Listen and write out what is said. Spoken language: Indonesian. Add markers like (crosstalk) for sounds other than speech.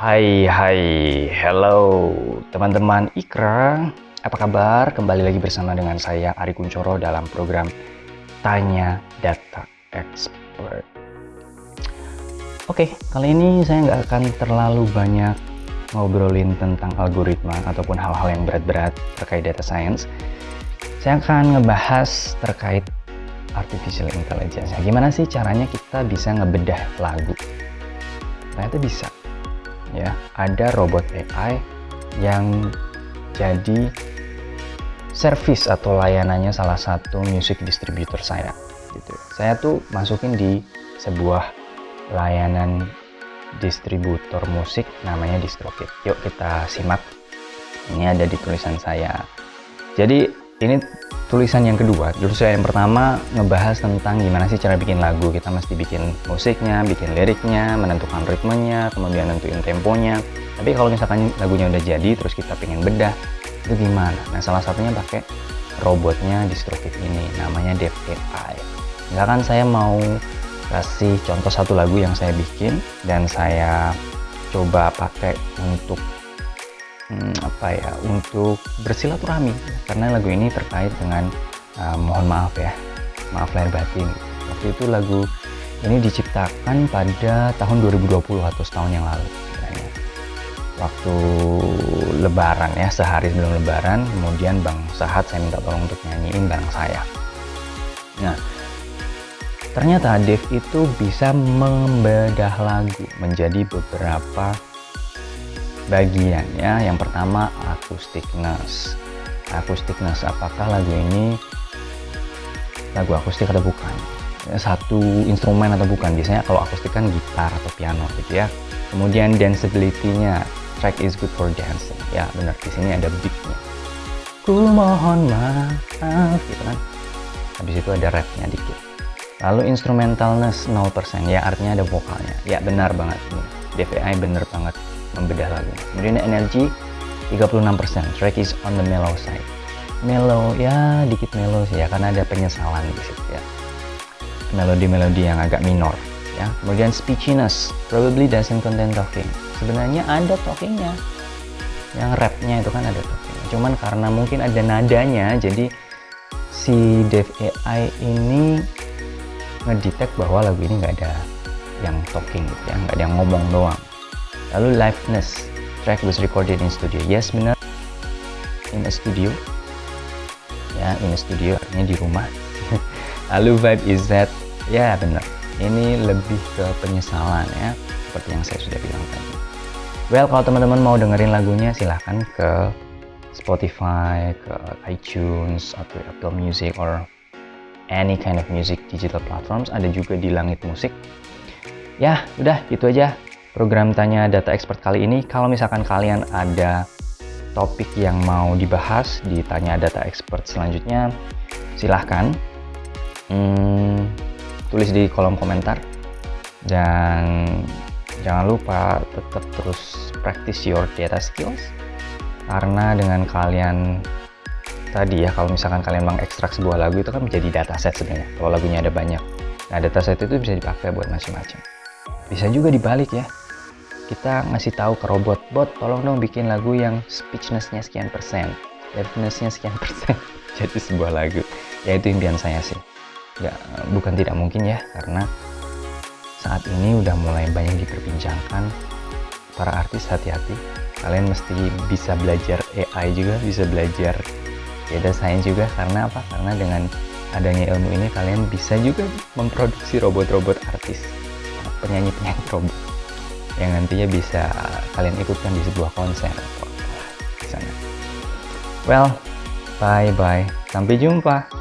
Hai hai hello teman-teman Ikra apa kabar kembali lagi bersama dengan saya Ari Kuncoro dalam program Tanya Data Expert Oke kali ini saya nggak akan terlalu banyak ngobrolin tentang algoritma ataupun hal-hal yang berat-berat terkait data science saya akan ngebahas terkait artificial intelligence. Gimana sih caranya kita bisa ngebedah lagu? Ternyata bisa. Ya, ada robot AI yang jadi service atau layanannya salah satu music distributor saya. Gitu. Saya tuh masukin di sebuah layanan distributor musik namanya DistroKid. Yuk kita simak. Ini ada di tulisan saya. Jadi ini tulisan yang kedua tulisan yang pertama ngebahas tentang gimana sih cara bikin lagu. Kita mesti bikin musiknya bikin liriknya menentukan ritmenya kemudian nentuin temponya. Tapi kalau misalkan lagunya udah jadi terus kita pengen bedah itu gimana? Nah salah satunya pakai robotnya DistroKid ini namanya Dev AI misalkan saya mau kasih contoh satu lagu yang saya bikin dan saya coba pakai untuk hmm, apa ya untuk bersilaturahmi. Karena lagu ini terkait dengan uh, mohon maaf ya maaf lahir batin. Waktu itu lagu ini diciptakan pada tahun 2020 atau setahun yang lalu sebenarnya. Waktu lebaran ya sehari sebelum lebaran kemudian Bang Sahat saya minta tolong untuk nyanyiin bareng saya. Nah ternyata Dev itu bisa membedah lagu menjadi beberapa bagiannya yang pertama akustikness akustikness apakah lagu ini? Lagu akustik atau bukan? Ya, satu instrumen atau bukan? Biasanya kalau akustik kan gitar atau piano gitu ya. Kemudian danceability-nya track is good for dancing. Ya benar di sini ada beat-nya. Ku mohon maaf gitu kan. Habis itu ada rapnya dikit. Lalu instrumentalness 0% ya artinya ada vokalnya. Ya benar banget nih DVI bener banget membedah lagu. Kemudian energi 36%, track is on the mellow side. Mellow ya dikit mellow sih ya karena ada penyesalan di situ ya. Melodi-melodi yang agak minor ya. Kemudian speechiness, probably doesn't contain talking. Sebenarnya ada talkingnya. Yang rapnya itu kan ada talking. Cuman karena mungkin ada nadanya jadi si Dev AI ini ngedetect bahwa lagu ini nggak ada yang talking gitu ya, nggak ada yang ngomong doang lalu liveness. Track was recorded in studio. Yes benar. In a studio. Ya in a studio artinya di rumah. (laughs) Lalu vibe is that ya benar. Ini lebih ke penyesalan ya seperti yang saya sudah bilang tadi. Well kalau teman-teman mau dengerin lagunya silahkan ke Spotify, ke iTunes, atau Apple Music, or any kind of music digital platforms. Ada juga di Langit Musik. Ya, udah gitu aja program Tanya Data Expert kali ini. Kalau misalkan kalian ada topik yang mau dibahas di Tanya Data Expert selanjutnya, silahkan hmm, tulis di kolom komentar. Dan jangan lupa tetap terus practice your data skills. Karena dengan kalian tadi ya, kalau misalkan kalian mengekstrak sebuah lagu itu kan menjadi dataset sebenarnya. Kalau lagunya ada banyak. Nah, dataset itu bisa dipakai buat macam-macam. Bisa juga dibalik ya kita ngasih tahu ke robot, bot tolong dong bikin lagu yang speechnessnya sekian persen, deafnessnya sekian persen, (laughs) jadi sebuah lagu. Ya itu impian saya sih. Ya bukan tidak mungkin ya, karena saat ini udah mulai banyak diperbincangkan. Para artis hati-hati, kalian mesti bisa belajar AI juga, bisa belajar data science juga, karena apa? Karena dengan adanya ilmu ini kalian bisa juga memproduksi robot-robot artis, penyanyi-penyanyi robot yang nantinya bisa kalian ikutkan di sebuah konser sana. Well, bye bye. Sampai jumpa.